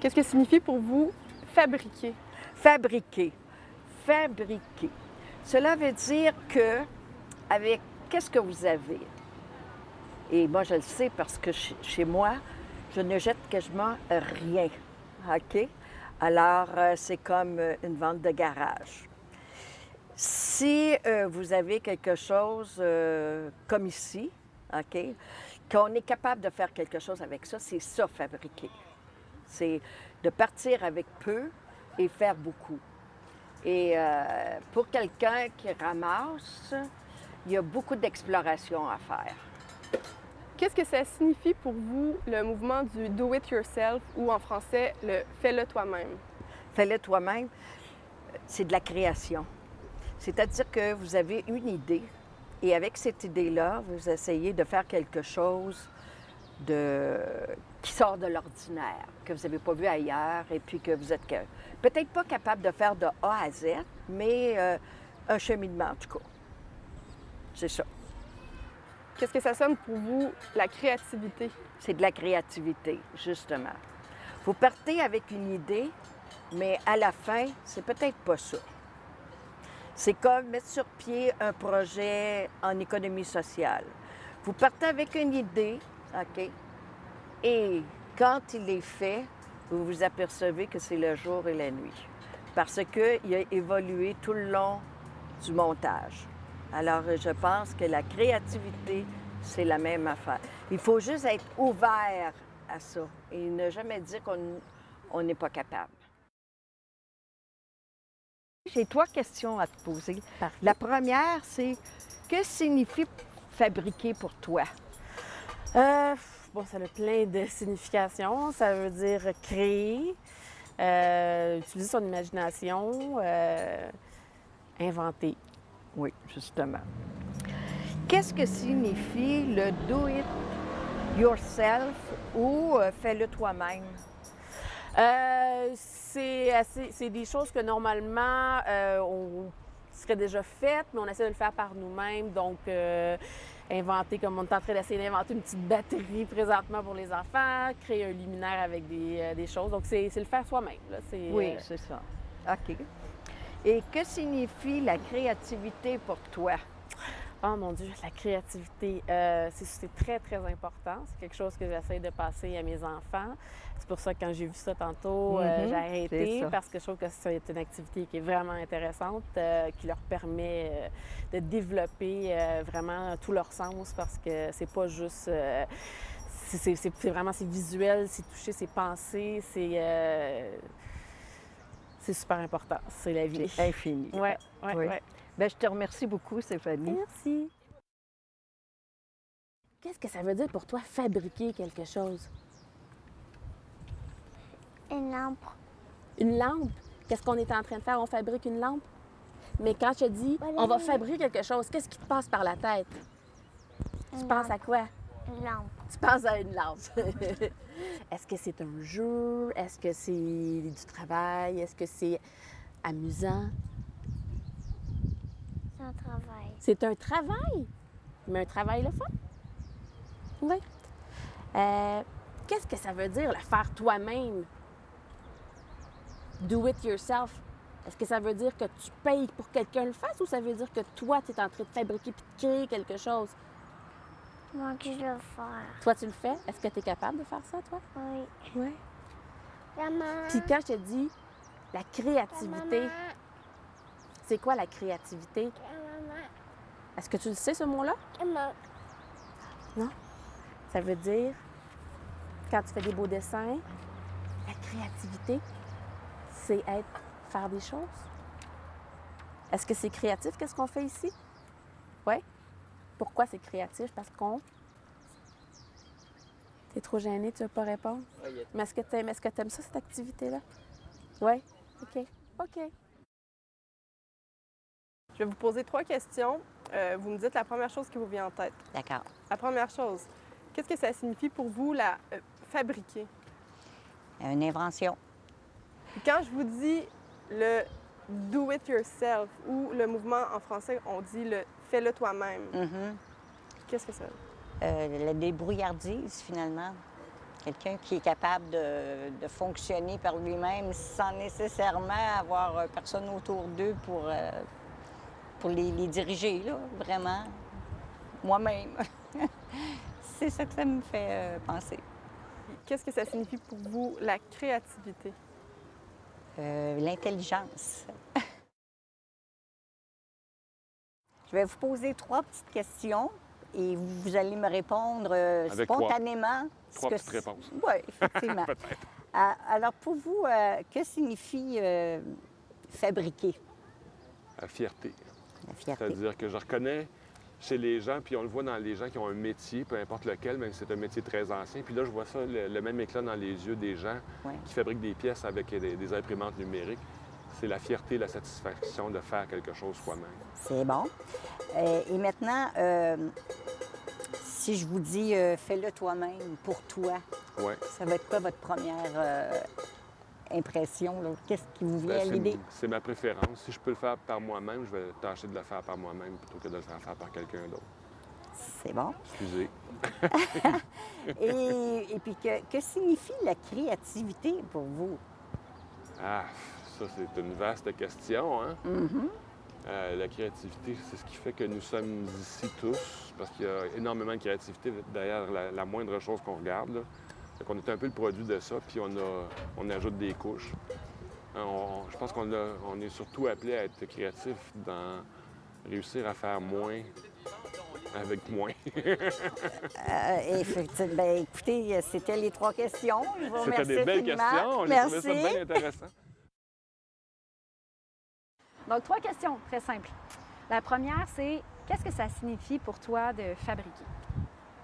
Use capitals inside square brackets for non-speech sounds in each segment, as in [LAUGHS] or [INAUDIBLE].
Qu'est-ce que signifie pour vous fabriquer? Fabriquer. Fabriquer. Cela veut dire que, avec qu'est-ce que vous avez? Et moi, je le sais parce que chez moi, je ne jette quasiment rien. OK? Alors, euh, c'est comme euh, une vente de garage. Si euh, vous avez quelque chose comme ici, OK, qu'on est capable de faire quelque chose avec ça, c'est ça, fabriquer. C'est de partir avec peu et faire beaucoup. Et pour quelqu'un qui ramasse, il y a beaucoup d'exploration à faire. Qu'est-ce que ça signifie pour vous le mouvement du do it yourself ou en français le fais-le toi-même? Fais-le toi-même, c'est de la création. C'est-à-dire que vous avez une idée et avec cette idée-là, vous essayez de faire quelque chose de... qui sort de l'ordinaire, que vous n'avez pas vu ailleurs et puis que vous êtes peut-être pas capable de faire de A à Z, mais euh, un cheminement en tout cas. C'est ça. Qu'est-ce que ça sonne pour vous, la créativité? C'est de la créativité, justement. Vous partez avec une idée, mais à la fin, c'est peut-être pas ça. C'est comme mettre sur pied un projet en économie sociale. Vous partez avec une idée, OK, et quand il est fait, vous vous apercevez que c'est le jour et la nuit, parce qu'il a évolué tout le long du montage. Alors, je pense que la créativité, c'est la même affaire. Il faut juste être ouvert à ça et ne jamais dire qu'on n'est pas capable. J'ai trois questions à te poser. La première, c'est que signifie fabriquer pour toi? Euh, bon, ça a plein de [LAUGHS] significations. Ça veut dire créer, euh, utiliser son imagination, euh, inventer. Oui, justement. Qu'est-ce que signifie le do it yourself ou fais-le toi-même? Euh, c'est des choses que normalement euh, serait déjà faites, mais on essaie de le faire par nous-mêmes. Donc, inventer, comme on est en train d'essayer d'inventer une petite batterie présentement pour les enfants, créer un luminaire avec des, des choses. Donc, c'est le faire soi-même. Oui, c'est ça. OK. Et que signifie la créativité pour toi? Oh mon Dieu, la créativité, euh, c'est très, très important. C'est quelque chose que j'essaie de passer à mes enfants. C'est pour ça que quand j'ai vu ça tantôt, euh, mhm, j'ai arrêté parce que je trouve que c'est une activité qui est vraiment intéressante, euh, qui leur permet de développer vraiment tout leur sens parce que c'est pas juste... c'est vraiment, c'est visuel, c'est toucher, c'est penser, c'est c'est super important. C'est la vie. C'est infini. Oui, oui, oui. Bien, je te remercie beaucoup, Stéphanie. Merci. Qu'est-ce que ça veut dire pour toi fabriquer quelque chose? Une lampe. Une lampe? Qu'est-ce qu'on est en train de faire? On fabrique une lampe? Mais quand je te dis on va fabriquer quelque chose, qu'est-ce qui te passe par la tête? tu penses à quoi? Une lampe. Tu penses à une lampe. [LAUGHS] Est-ce que c'est un jeu? Est-ce que c'est du travail? Est-ce que c'est amusant? C'est un travail. C'est un travail? Mais un travail le fun? Oui. Euh, Qu'est-ce que ça veut dire, le faire toi-même? Do it yourself. Est-ce que ça veut dire que tu payes pour que quelqu'un le fasse ou ça veut dire que toi, tu es en train de fabriquer puis de créer quelque chose? Moi je le. Toi, tu le fais? Est-ce que tu es capable de faire ça, toi? Oui. Oui. Maman. Puis quand je te dis la créativité, c'est quoi la créativité? Est-ce que tu le sais, ce mot-là? Non? Ça veut dire, quand tu fais des beaux dessins, la créativité, c'est être, faire des choses. Est-ce que c'est créatif, qu'est-ce qu'on fait ici? Oui? Pourquoi c'est créatif? Parce qu'on... T'es trop gêné, tu ne veux pas répondre? Mais est-ce que tu aimes, est que aimes ça, cette activité-là? Oui? OK. OK. Je vais vous poser trois questions. Euh, vous me dites la première chose qui vous vient en tête. D'accord. La première chose, qu'est-ce que ça signifie pour vous, la euh, fabriquer? Une invention. quand je vous dis le do it yourself ou le mouvement en français, on dit le fais-le toi-même. Mm-hmm. Qu'est-ce que ça veut? Euh, La débrouillardise, finalement. Quelqu'un qui est capable de, de fonctionner par lui-même sans nécessairement avoir euh, personne autour d'eux pour, euh, pour les, les diriger, là, vraiment. Moi-même. [LAUGHS] C'est ça que ça me fait euh, penser. Qu'est-ce que ça signifie pour vous la créativité? Euh, L'intelligence. Je vais vous poser trois petites questions et vous, vous allez me répondre euh, Avec trois- spontanément. trois que petites réponses. Oui, [LAUGHS] effectivement. Ah, Alors, pour vous, euh, que signifie euh, fabriquer? La fierté. La fierté. C'est-à-dire que je reconnais chez les gens, puis on le voit dans les gens qui ont un métier, peu importe lequel, même si c'est un métier très ancien. Puis là, je vois ça, le, le même éclat dans les yeux des gens Ouais. qui fabriquent des pièces avec des, des imprimantes numériques. C'est la fierté, la satisfaction de faire quelque chose soi-même. C'est bon. Euh, et maintenant, euh, si je vous dis euh, fais-le toi-même pour toi, Ouais. ça va être quoi votre première impression? Qu'est-ce qui vous vient Ben, à c'est- l'idée? c'est ma préférence. Si je peux le faire par moi-même, je vais tâcher de le faire par moi-même plutôt que de le faire faire par quelqu'un d'autre. C'est bon. Excusez. [LAUGHS] Et, et puis, que, que signifie la créativité pour vous? Ah, ça, c'est une vaste question, hein? Mhm. Euh, la créativité, c'est ce qui fait que nous sommes ici tous, parce qu'il y a énormément de créativité derrière la, la moindre chose qu'on regarde. Là. Fait qu'on est un peu le produit de ça, puis on, a, on ajoute des couches. On- je pense qu'on on est surtout appelé à être créatif dans réussir à faire moins avec moins. [LAUGHS] Euh, effectivement, ben, écoutez, c'était les trois questions. Je vous C'était des belles infiniment. questions. Merci. trouvé ça bien intéressant. [LAUGHS] Donc, trois questions très simples. La première, c'est qu'est-ce que ça signifie pour toi de fabriquer?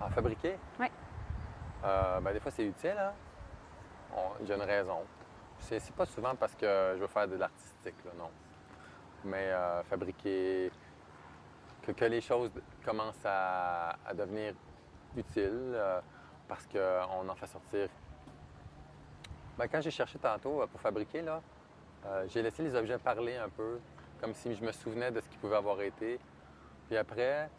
En fabriquer? Oui. Euh, ben, des fois, c'est utile. Hein? J'ai une raison. C'est pas souvent parce que je veux faire de l'artistique, non. Mais euh, fabriquer, que, les choses commencent à, devenir utiles euh, parce qu'on en fait sortir. Ben, quand j'ai cherché tantôt pour fabriquer, j'ai laissé les objets parler un peu, comme si je me souvenais de ce qu'ils pouvaient avoir été. Puis après,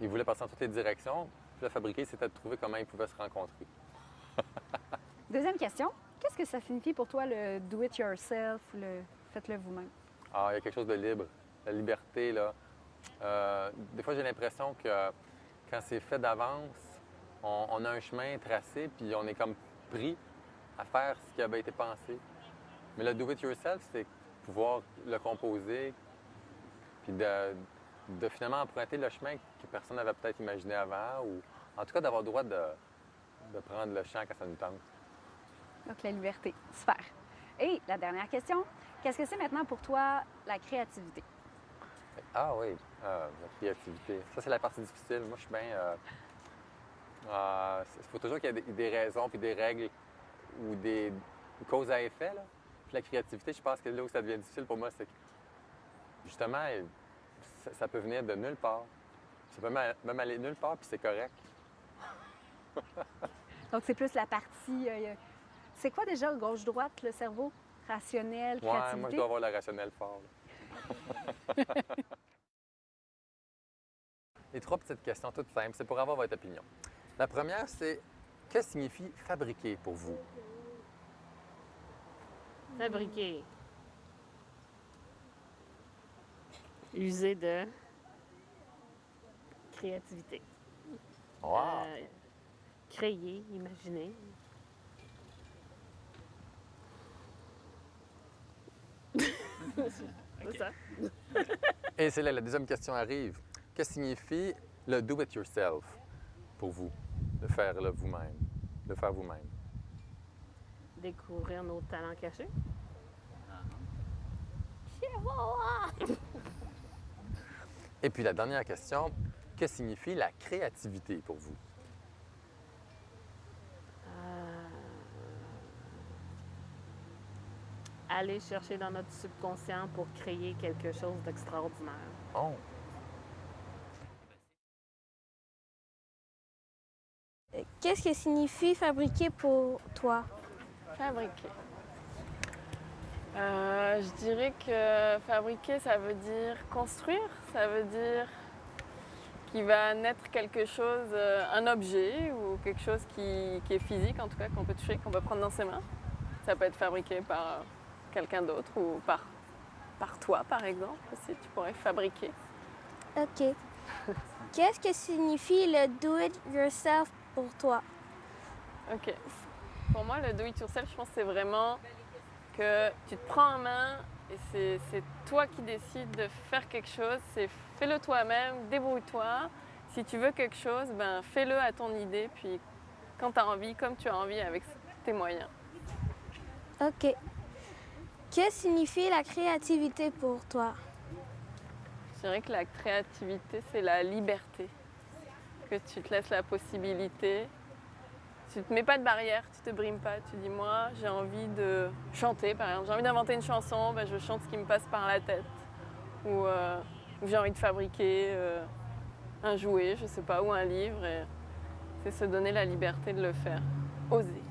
ils voulaient passer dans toutes les directions. Le fabriquer, c'était de trouver comment ils pouvaient se rencontrer. [LAUGHS] Deuxième question, qu'est-ce que ça signifie pour toi le do it yourself, le faites-le vous-même? Ah, il y a quelque chose de libre. La liberté, là. Euh, des fois, j'ai l'impression que quand c'est fait d'avance, on, on a un chemin tracé, puis on est comme pris à faire ce qui avait été pensé. Mais le do it yourself, c'est pouvoir le composer, puis de, de finalement emprunter le chemin que personne n'avait peut-être imaginé avant, ou en tout cas d'avoir le droit de, de prendre le champ quand ça nous tente. Donc, la liberté. Super. Et la dernière question, qu'est-ce que c'est maintenant pour toi la créativité? Ah oui, euh, la créativité. Ça, c'est la partie difficile. Moi, je suis bien. euh, euh, Il faut toujours qu'il y ait des, des raisons puis des règles ou des causes à effet. Là. Puis la créativité, je pense que là où ça devient difficile pour moi, c'est que justement, euh, ça, ça peut venir de nulle part. Ça peut même aller nulle part, puis c'est correct. [LAUGHS] Donc, c'est plus la partie. euh, c'est quoi déjà gauche-droite, le cerveau? Rationnel, Ouais, créativité? moi, je dois avoir le rationnel fort. [LAUGHS] Les trois petites questions toutes simples, c'est pour avoir votre opinion. La première, c'est que signifie fabriquer pour vous? Fabriquer. User de créativité. Wow! Euh, créer, imaginer. [LAUGHS] C'est ça. [LAUGHS] Et c'est là, la deuxième question arrive. Que signifie le do it yourself pour vous? Le faire là, vous-même. Le faire vous-même? Découvrir nos talents cachés. [LAUGHS] Et puis la dernière question, que signifie la créativité pour vous? Euh, aller chercher dans notre subconscient pour créer quelque chose d'extraordinaire. Oh! Qu'est-ce que signifie fabriquer pour toi? Fabriquer. Euh, je dirais que fabriquer, ça veut dire construire, ça veut dire qui va naître quelque chose, euh, un objet ou quelque chose qui, qui est physique en tout cas, qu'on peut toucher, qu'on peut prendre dans ses mains. Ça peut être fabriqué par quelqu'un d'autre ou par, par toi par exemple aussi, tu pourrais fabriquer. OK. [LAUGHS] Qu'est-ce que signifie le do-it-yourself pour toi? OK. Pour moi, le do it yourself, je pense que c'est vraiment que tu te prends en main et c'est- toi qui décides de faire quelque chose. C'est fais-le toi-même, débrouille-toi. Si tu veux quelque chose, ben fais-le à ton idée, puis quand tu as envie, comme tu as envie, avec tes moyens. OK. Que signifie la créativité pour toi? Je dirais que la créativité, c'est la liberté. Que tu te laisses la possibilité. Tu te mets pas de barrière, tu te brimes pas. Tu dis, moi, j'ai envie de chanter, par exemple. J'ai envie d'inventer une chanson, ben, je chante ce qui me passe par la tête. Ou, euh, j'ai envie de fabriquer euh, un jouet, je sais pas, ou un livre. C'est se donner la liberté de le faire. Oser.